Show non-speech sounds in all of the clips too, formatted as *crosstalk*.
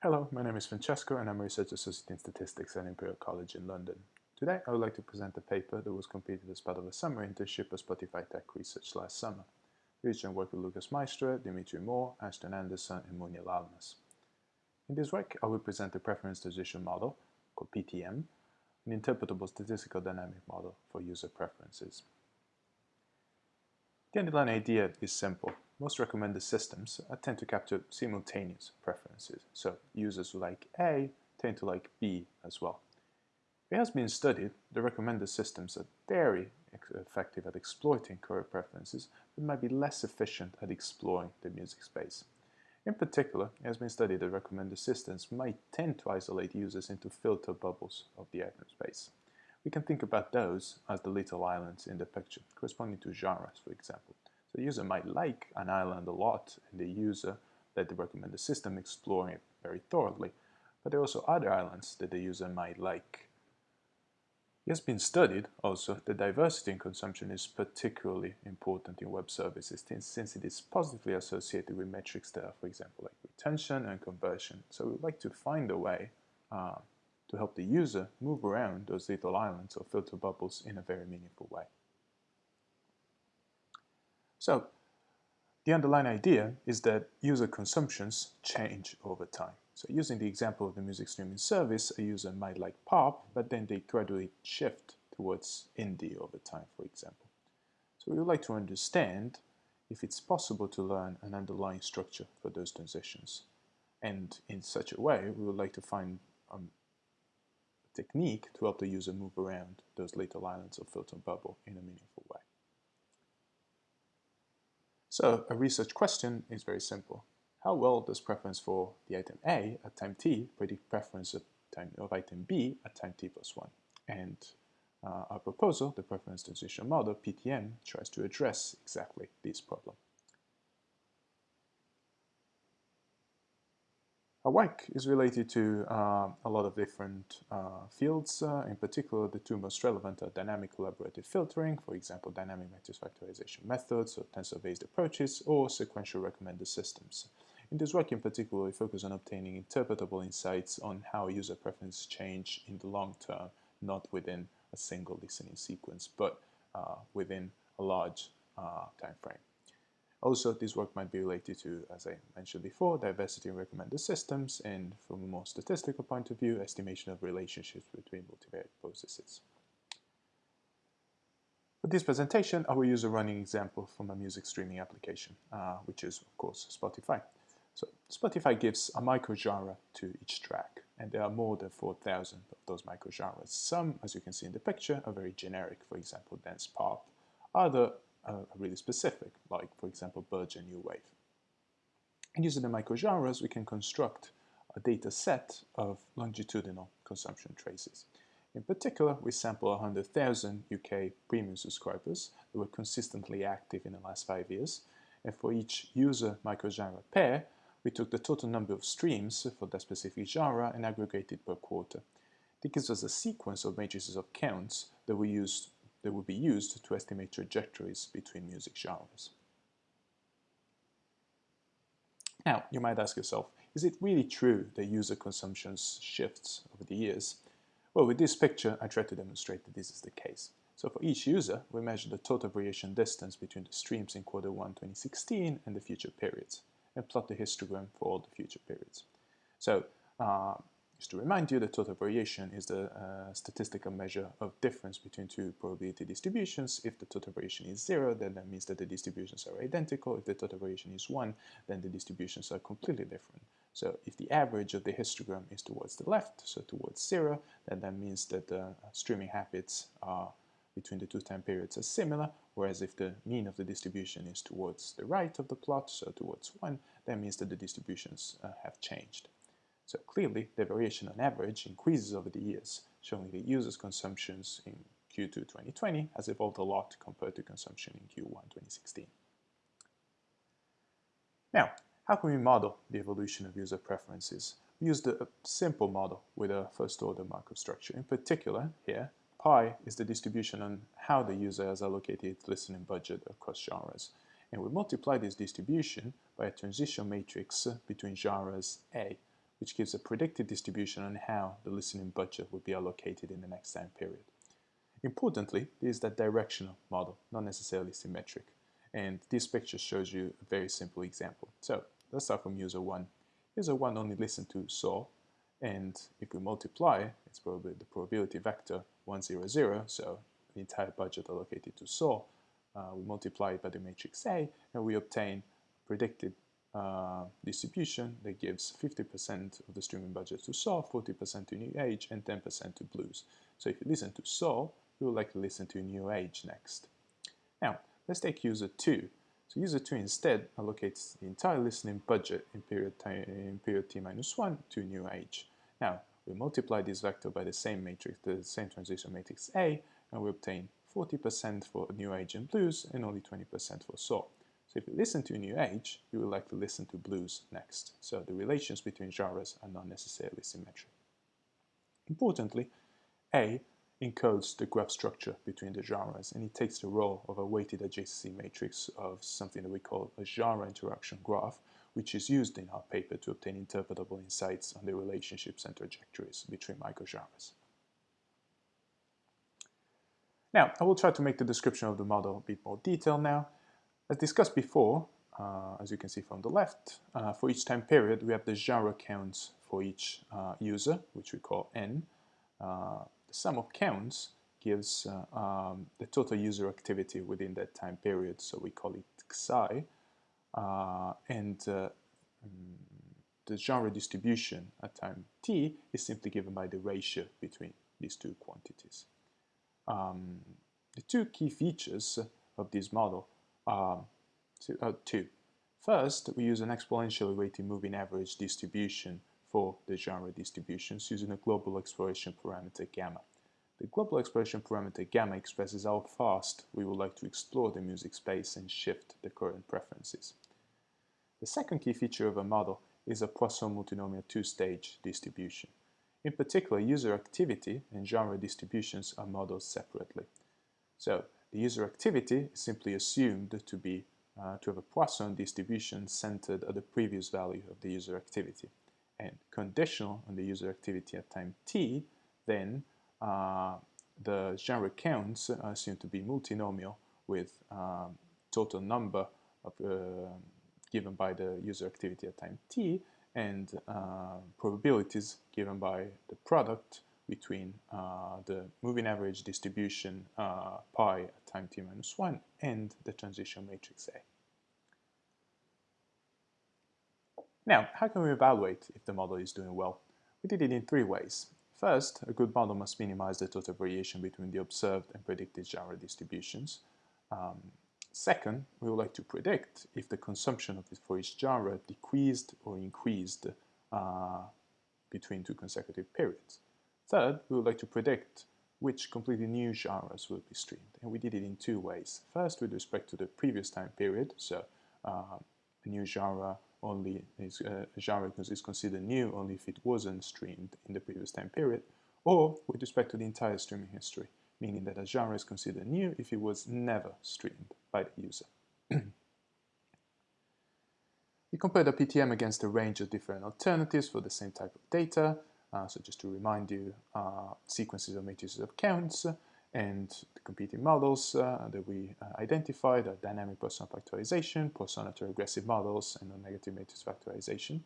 Hello, my name is Francesco and I'm a research associate in statistics at Imperial College in London. Today I would like to present a paper that was completed as part of a summer internship at Spotify Tech Research last summer. Research work with Lucas Maystre, Dmitrii Moor, Ashton Anderson and Mounia Lalmas. In this work I will present a preference transition model, called PTM, an interpretable statistical dynamic model for user preferences. The underlying idea is simple. Most recommended systems uh, tend to capture simultaneous preferences, so users who like A tend to like B as well. It has been studied that recommended systems are very effective at exploiting current preferences, but might be less efficient at exploring the music space. In particular, it has been studied that recommended systems might tend to isolate users into filter bubbles of the item space. We can think about those as the little islands in the picture, corresponding to genres, for example. The user might like an island a lot, and the user let the recommended system exploring it very thoroughly. But there are also other islands that the user might like. It has been studied also that diversity in consumption is particularly important in web services since it is positively associated with metrics that are, for example, like retention and conversion. So we'd like to find a way uh, to help the user move around those little islands or filter bubbles in a very meaningful way. So the underlying idea is that user consumptions change over time. So using the example of the music streaming service, a user might like pop, but then they gradually shift towards indie over time, for example. So we would like to understand if it's possible to learn an underlying structure for those transitions. And in such a way, we would like to find um, a technique to help the user move around those little islands of filter bubble in a meaningful way. So a research question is very simple. How well does preference for the item A at time t predict preference of, time, of item B at time t plus 1? And uh, our proposal, the preference transition model, PTM, tries to address exactly this problem. Our work is related to uh, a lot of different uh, fields. Uh, in particular, the two most relevant are dynamic collaborative filtering, for example, dynamic matrix factorization methods or tensor-based approaches, or sequential recommender systems. In this work in particular, we focus on obtaining interpretable insights on how user preferences change in the long term, not within a single listening sequence, but uh, within a large uh, time frame. Also, this work might be related to, as I mentioned before, diversity in recommended systems, and from a more statistical point of view, estimation of relationships between multivariate processes. For this presentation, I will use a running example from a music streaming application, uh, which is, of course, Spotify. So Spotify gives a microgenre to each track, and there are more than 4,000 of those microgenres. Some, as you can see in the picture, are very generic, for example, dance pop. Other really specific, like, for example, Belgian New Wave. And using the microgenres, we can construct a data set of longitudinal consumption traces. In particular, we sample 100,000 UK premium subscribers who were consistently active in the last five years. And for each user microgenre pair, we took the total number of streams for that specific genre and aggregated per quarter. This gives us a sequence of matrices of counts that we used that would be used to estimate trajectories between music genres. Now, you might ask yourself, is it really true that user consumption shifts over the years? Well, with this picture, I try to demonstrate that this is the case. So for each user, we measure the total variation distance between the streams in quarter 1 2016 and the future periods, and plot the histogram for all the future periods. So uh, just to remind you, the total variation is the uh, statistical measure of difference between two probability distributions. If the total variation is zero, then that means that the distributions are identical. If the total variation is one, then the distributions are completely different. So if the average of the histogram is towards the left, so towards zero, then that means that the streaming habits are between the two time periods are similar, whereas if the mean of the distribution is towards the right of the plot, so towards 1, that means that the distributions uh, have changed. So clearly, the variation on average increases over the years, showing that users' consumptions in Q2 2020 has evolved a lot compared to consumption in Q1 2016. Now, how can we model the evolution of user preferences? We used a simple model with a first-order Markov structure. In particular, here, pi is the distribution on how the user has allocated its listening budget across genres. And we multiply this distribution by a transition matrix between genres A which gives a predicted distribution on how the listening budget will be allocated in the next time period. Importantly, this is that directional model, not necessarily symmetric. And this picture shows you a very simple example. So let's start from user 1. User 1 only listened to soul, and if we multiply, it's probably the probability vector 100, so the entire budget allocated to soul, uh, we multiply it by the matrix A, and we obtain predicted uh, distribution that gives 50% of the streaming budget to Soul, 40% to New Age, and 10% to Blues. So if you listen to Soul, you will likely listen to New Age next. Now, let's take user 2. So user 2 instead allocates the entire listening budget in period, time, in period t minus 1 to New Age. Now, we multiply this vector by the same matrix, the same transition matrix A, and we obtain 40% for New Age and Blues and only 20% for Soul. So if you listen to New Age, you will likely listen to blues next. So the relations between genres are not necessarily symmetric. Importantly, A encodes the graph structure between the genres and it takes the role of a weighted adjacency matrix of something that we call a genre interaction graph, which is used in our paper to obtain interpretable insights on the relationships and trajectories between microgenres. Now, I will try to make the description of the model a bit more detailed now. As discussed before, uh, as you can see from the left, uh, for each time period we have the genre counts for each uh, user, which we call n. Uh, the sum of counts gives uh, um, the total user activity within that time period, so we call it xi. Uh, and mm, the genre distribution at time t is simply given by the ratio between these two quantities. Um, the two key features of this model um, uh, two. First, we use an exponentially weighted moving average distribution for the genre distributions using a global exploration parameter gamma. The global exploration parameter gamma expresses how fast we would like to explore the music space and shift the current preferences. The second key feature of a model is a Poisson multinomial two-stage distribution. In particular, user activity and genre distributions are modeled separately. So the user activity is simply assumed to be uh, to have a Poisson distribution centered at the previous value of the user activity. And conditional on the user activity at time t, then uh, the genre counts are assumed to be multinomial with um, total number of, uh, given by the user activity at time t and uh, probabilities given by the product between uh, the moving average distribution uh, pi at time t minus 1 and the transition matrix A. Now, how can we evaluate if the model is doing well? We did it in three ways. First, a good model must minimize the total variation between the observed and predicted genre distributions. Um, second, we would like to predict if the consumption of it for each genre decreased or increased uh, between two consecutive periods. Third, we would like to predict which completely new genres will be streamed. And we did it in two ways. First, with respect to the previous time period, so uh, a new genre only is uh, a genre is considered new only if it wasn't streamed in the previous time period, or with respect to the entire streaming history, meaning that a genre is considered new if it was never streamed by the user. *clears throat* we compared the PTM against a range of different alternatives for the same type of data, so just to remind you, uh, sequences of matrices of counts and the competing models uh, that we uh, identified are dynamic Poisson factorization, Poisson autoregressive models, and non-negative matrix factorization,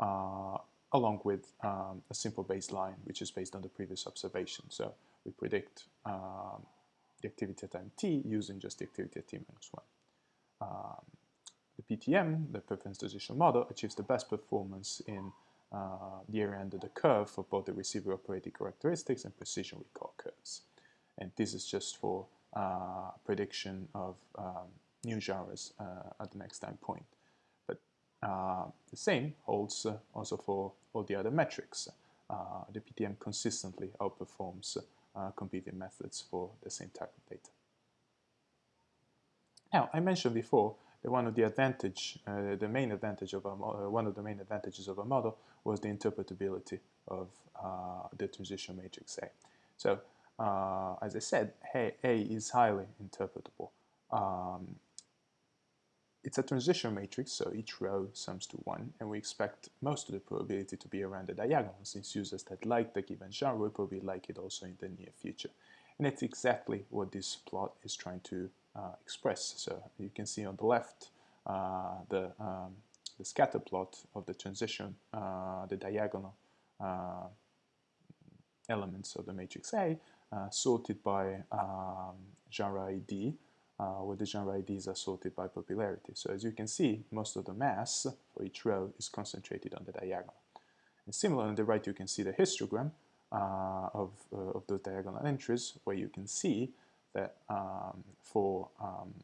uh, along with um, a simple baseline, which is based on the previous observation. So we predict um, the activity at time t using just the activity at t minus 1. Um, the PTM, the preference transition model, achieves the best performance in uh, the area under the curve for both the receiver operating characteristics and precision recall curves. And this is just for uh, prediction of um, new genres uh, at the next time point. But uh, the same holds uh, also for all the other metrics. The PTM consistently outperforms competing methods for the same type of data. Now, I mentioned before one of the advantage, uh, the main advantage of a, uh, one of the main advantages of a model was the interpretability of uh, the transition matrix A. So, uh, as I said, A, A is highly interpretable. Um, it's a transition matrix, so each row sums to 1, and we expect most of the probability to be around the diagonal, since users that like the given genre will probably like it also in the near future. And it's exactly what this plot is trying to express. So you can see on the left uh, the, um, the scatter plot of the transition, uh, the diagonal uh, elements of the matrix A, uh, sorted by um, genre ID, uh, where the genre IDs are sorted by popularity. So as you can see, most of the mass for each row is concentrated on the diagonal. And similar on the right, you can see the histogram uh, of, uh, of those diagonal entries, where you can see that um, for um,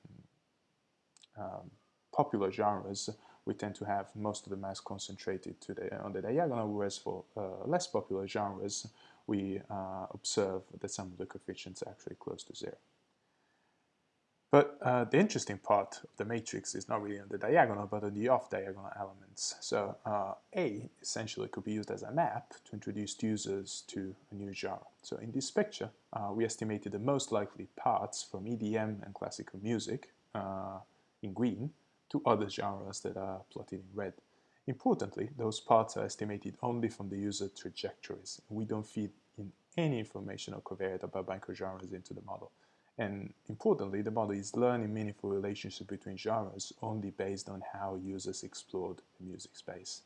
um, popular genres, we tend to have most of the mass concentrated to the, on the diagonal, whereas for uh, less popular genres, we uh, observe that some of the coefficients are actually close to zero. But uh, the interesting part of the matrix is not really on the diagonal, but on the off-diagonal elements. So uh, A essentially could be used as a map to introduce users to a new genre. So in this picture, uh, we estimated the most likely paths from EDM and classical music uh, in green to other genres that are plotted in red. Importantly, those paths are estimated only from the user trajectories. We don't feed in any information or covariate about microgenres into the model. And importantly, the model is learning meaningful relationships between genres only based on how users explored the music space.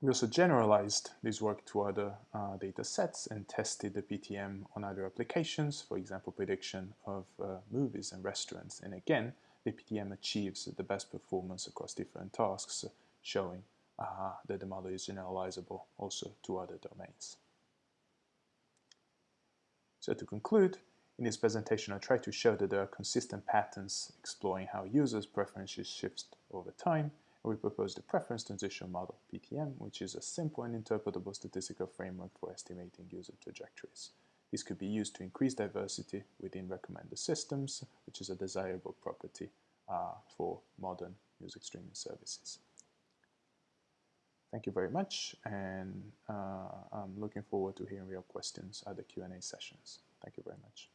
We also generalized this work to other uh, data sets and tested the PTM on other applications, for example, prediction of uh, movies and restaurants. And again, the PTM achieves the best performance across different tasks, showing uh, that the model is generalizable also to other domains. So to conclude, in this presentation I tried to show that there are consistent patterns exploring how users' preferences shift over time, and we proposed the preference transition model, PTM, which is a simple and interpretable statistical framework for estimating user trajectories. This could be used to increase diversity within recommender systems, which is a desirable property uh, for modern music streaming services. Thank you very much, and uh, I'm looking forward to hearing your questions at the Q&A sessions. Thank you very much.